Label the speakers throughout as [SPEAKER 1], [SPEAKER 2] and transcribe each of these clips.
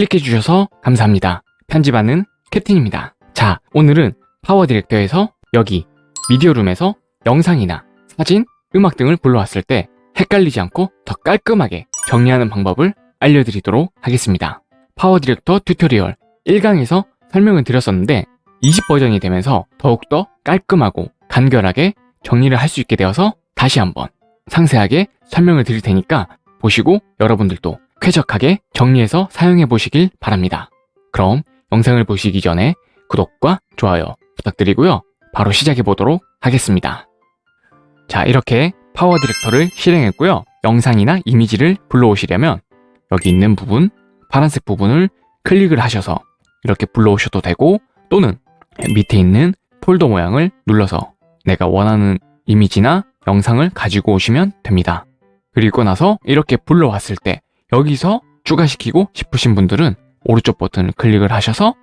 [SPEAKER 1] 클릭해주셔서 감사합니다. 편집하는 캡틴입니다. 자, 오늘은 파워 디렉터에서 여기 미디어룸에서 영상이나 사진, 음악 등을 불러왔을 때 헷갈리지 않고 더 깔끔하게 정리하는 방법을 알려드리도록 하겠습니다. 파워 디렉터 tutorial 1강에서 설명을 드렸었는데 20버전이 되면서 더욱더 깔끔하고 간결하게 정리를 할 수 있게 되어서 다시 한번 상세하게 설명을 드릴 테니까 보시고 여러분들도 쾌적하게 정리해서 사용해 보시길 바랍니다. 그럼 영상을 보시기 전에 구독과 좋아요 부탁드리고요. 바로 시작해 보도록 하겠습니다. 자 이렇게 파워 디렉터를 실행했고요. 영상이나 이미지를 불러오시려면 여기 있는 부분, 파란색 부분을 클릭을 하셔서 이렇게 불러오셔도 되고 또는 밑에 있는 폴더 모양을 눌러서 내가 원하는 이미지나 영상을 가지고 오시면 됩니다. 그리고 나서 이렇게 불러왔을 때 여기서 추가시키고 싶으신 분들은 오른쪽 버튼을 클릭을 하셔서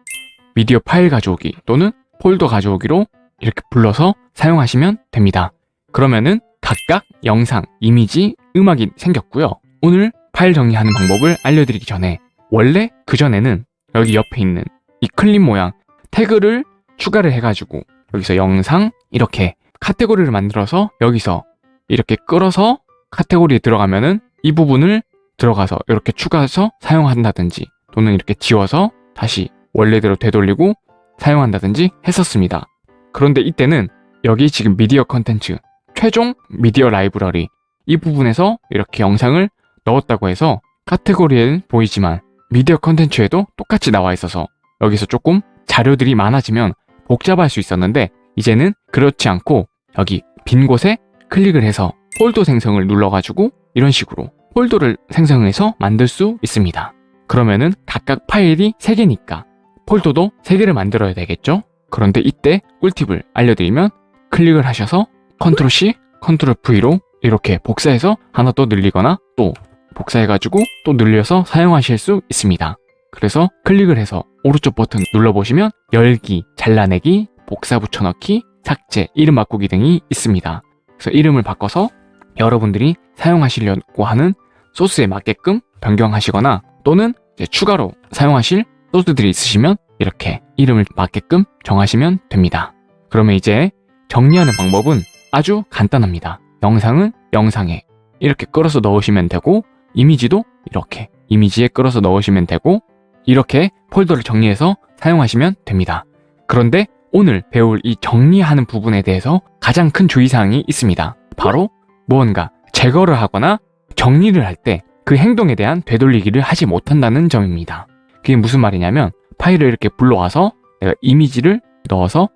[SPEAKER 1] 미디어 파일 가져오기 또는 폴더 가져오기로 이렇게 불러서 사용하시면 됩니다. 그러면은 각각 영상, 이미지, 음악이 생겼고요. 오늘 파일 정리하는 방법을 알려드리기 전에 원래 그전에는 여기 옆에 있는 이 클립 모양 태그를 추가를 해가지고 여기서 영상 이렇게 카테고리를 만들어서 여기서 이렇게 끌어서 카테고리에 들어가면은 이 부분을 들어가서 이렇게 추가해서 사용한다든지 또는 이렇게 지워서 다시 원래대로 되돌리고 사용한다든지 했었습니다. 그런데 이때는 여기 지금 미디어 컨텐츠 최종 미디어 라이브러리 이 부분에서 이렇게 영상을 넣었다고 해서 카테고리에는 보이지만 미디어 컨텐츠에도 똑같이 나와 있어서 여기서 조금 자료들이 많아지면 복잡할 수 있었는데 이제는 그렇지 않고 여기 빈 곳에 클릭을 해서 폴더 생성을 눌러가지고 이런 식으로 폴더를 생성해서 만들 수 있습니다. 그러면은 각각 파일이 3개니까 폴더도 3개를 만들어야 되겠죠? 그런데 이때 꿀팁을 알려드리면 클릭을 하셔서 컨트롤 C, 컨트롤 V로 이렇게 복사해서 하나 또 늘리거나 또 복사해가지고 또 늘려서 사용하실 수 있습니다. 그래서 클릭을 해서 오른쪽 버튼 눌러보시면 열기, 잘라내기, 복사 붙여넣기, 삭제, 이름 바꾸기 등이 있습니다. 그래서 이름을 바꿔서 여러분들이 사용하시려고 하는 소스에 맞게끔 변경하시거나 또는 추가로 사용하실 소스들이 있으시면 이렇게 이름을 맞게끔 정하시면 됩니다. 그러면 이제 정리하는 방법은 아주 간단합니다. 영상은 영상에 이렇게 끌어서 넣으시면 되고 이미지도 이렇게 이미지에 끌어서 넣으시면 되고 이렇게 폴더를 정리해서 사용하시면 됩니다. 그런데 오늘 배울 이 정리하는 부분에 대해서 가장 큰 주의사항이 있습니다. 바로 무언가 제거를 하거나 정리를 할 때 그 행동에 대한 되돌리기를 하지 못한다는 점입니다. 그게 무슨 말이냐면 파일을 이렇게 불러와서 내가 이미지를 넣어서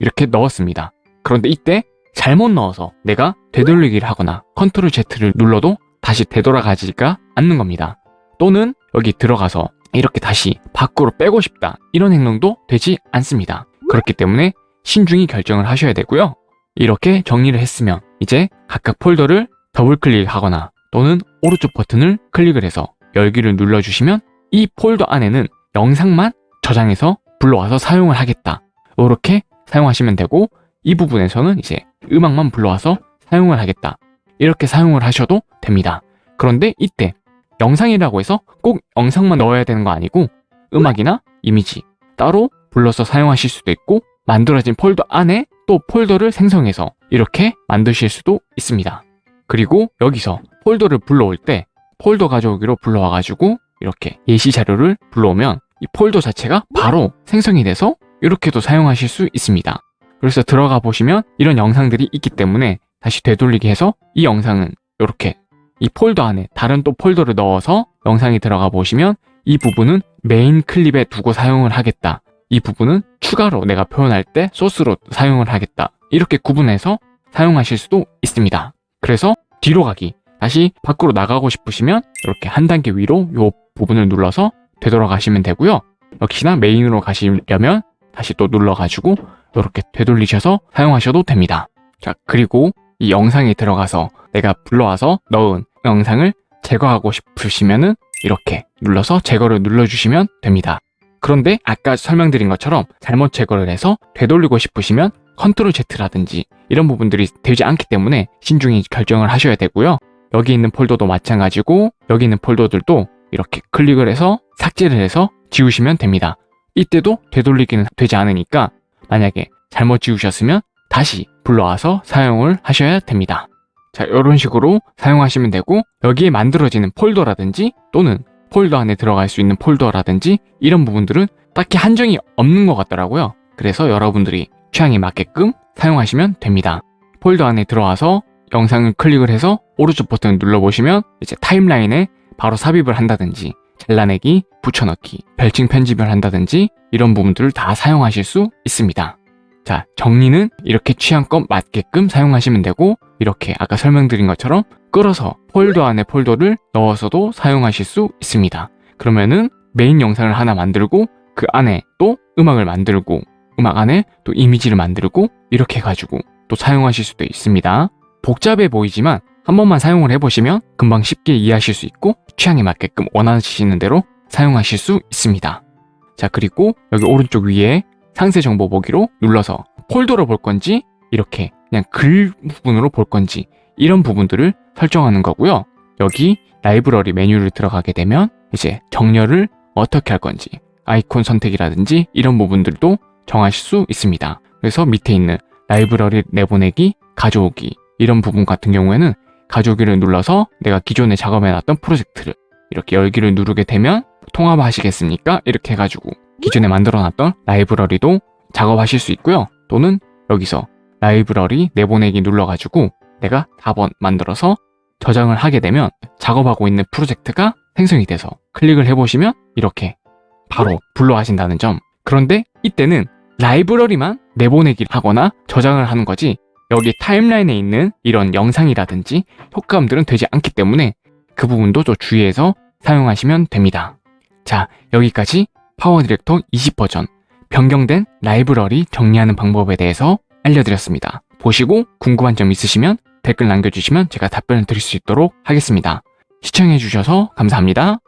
[SPEAKER 1] 이렇게 넣었습니다. 그런데 이때 잘못 넣어서 내가 되돌리기를 하거나 컨트롤 Z를 눌러도 다시 되돌아가지가 않는 겁니다. 또는 여기 들어가서 이렇게 다시 밖으로 빼고 싶다 이런 행동도 되지 않습니다. 그렇기 때문에 신중히 결정을 하셔야 되고요. 이렇게 정리를 했으면 이제 각각 폴더를 더블 클릭하거나 또는 오른쪽 버튼을 클릭을 해서 열기를 눌러주시면 이 폴더 안에는 영상만 저장해서 불러와서 사용을 하겠다. 이렇게 사용하시면 되고 이 부분에서는 이제 음악만 불러와서 사용을 하겠다. 이렇게 사용을 하셔도 됩니다. 그런데 이때 영상이라고 해서 꼭 영상만 넣어야 되는 거 아니고 음악이나 이미지 따로 불러서 사용하실 수도 있고 만들어진 폴더 안에 또 폴더를 생성해서 이렇게 만드실 수도 있습니다. 그리고 여기서 폴더를 불러올 때 폴더 가져오기로 불러와가지고 이렇게 예시 자료를 불러오면 이 폴더 자체가 바로 생성이 돼서 이렇게도 사용하실 수 있습니다. 그래서 들어가 보시면 이런 영상들이 있기 때문에 다시 되돌리기 해서 이 영상은 이렇게 이 폴더 안에 다른 또 폴더를 넣어서 영상이 들어가 보시면 이 부분은 메인 클립에 두고 사용을 하겠다. 이 부분은 추가로 내가 표현할 때 소스로 사용을 하겠다. 이렇게 구분해서 사용하실 수도 있습니다. 그래서 뒤로 가기, 다시 밖으로 나가고 싶으시면 이렇게 한 단계 위로 이 부분을 눌러서 되돌아가시면 되고요. 역시나 메인으로 가시려면 다시 또 눌러가지고 이렇게 되돌리셔서 사용하셔도 됩니다. 자, 그리고 이 영상에 들어가서 내가 불러와서 넣은 영상을 제거하고 싶으시면은 이렇게 눌러서 제거를 눌러주시면 됩니다. 그런데 아까 설명드린 것처럼 잘못 제거를 해서 되돌리고 싶으시면 컨트롤 Z라든지 이런 부분들이 되지 않기 때문에 신중히 결정을 하셔야 되고요. 여기 있는 폴더도 마찬가지고 여기 있는 폴더들도 이렇게 클릭을 해서 삭제를 해서 지우시면 됩니다. 이때도 되돌리기는 되지 않으니까 만약에 잘못 지우셨으면 다시 불러와서 사용을 하셔야 됩니다. 자, 이런 식으로 사용하시면 되고 여기에 만들어지는 폴더라든지 또는 폴더 안에 들어갈 수 있는 폴더라든지 이런 부분들은 딱히 한정이 없는 것 같더라고요. 그래서 여러분들이 취향에 맞게끔 사용하시면 됩니다. 폴더 안에 들어와서 영상을 클릭을 해서 오른쪽 버튼을 눌러보시면 이제 타임라인에 바로 삽입을 한다든지 잘라내기, 붙여넣기, 별칭 편집을 한다든지 이런 부분들을 다 사용하실 수 있습니다. 자, 정리는 이렇게 취향껏 맞게끔 사용하시면 되고 이렇게 아까 설명드린 것처럼 끌어서 폴더 안에 폴더를 넣어서도 사용하실 수 있습니다. 그러면은 메인 영상을 하나 만들고 그 안에 또 음악을 만들고 음악 안에 또 이미지를 만들고 이렇게 해가지고 또 사용하실 수도 있습니다. 복잡해 보이지만 한 번만 사용을 해보시면 금방 쉽게 이해하실 수 있고 취향에 맞게끔 원하시는 대로 사용하실 수 있습니다. 자 그리고 여기 오른쪽 위에 상세 정보 보기로 눌러서 폴더로 볼 건지 이렇게 그냥 글 부분으로 볼 건지 이런 부분들을 설정하는 거고요. 여기 라이브러리 메뉴를 들어가게 되면 이제 정렬을 어떻게 할 건지 아이콘 선택이라든지 이런 부분들도 정하실 수 있습니다. 그래서 밑에 있는 라이브러리 내보내기, 가져오기 이런 부분 같은 경우에는 가져오기를 눌러서 내가 기존에 작업해놨던 프로젝트를 이렇게 열기를 누르게 되면 통합하시겠습니까? 이렇게 해가지고 기존에 만들어놨던 라이브러리도 작업하실 수 있고요. 또는 여기서 라이브러리 내보내기 눌러가지고 내가 사본 만들어서 저장을 하게 되면 작업하고 있는 프로젝트가 생성이 돼서 클릭을 해보시면 이렇게 바로 불러와진다는 점. 그런데 이때는 라이브러리만 내보내기를 하거나 저장을 하는 거지 여기 타임라인에 있는 이런 영상이라든지 효과음들은 되지 않기 때문에 그 부분도 좀 주의해서 사용하시면 됩니다. 자, 여기까지 파워 디렉터 20 버전 변경된 라이브러리 정리하는 방법에 대해서 알려드렸습니다. 보시고 궁금한 점 있으시면 댓글 남겨주시면 제가 답변을 드릴 수 있도록 하겠습니다. 시청해주셔서 감사합니다.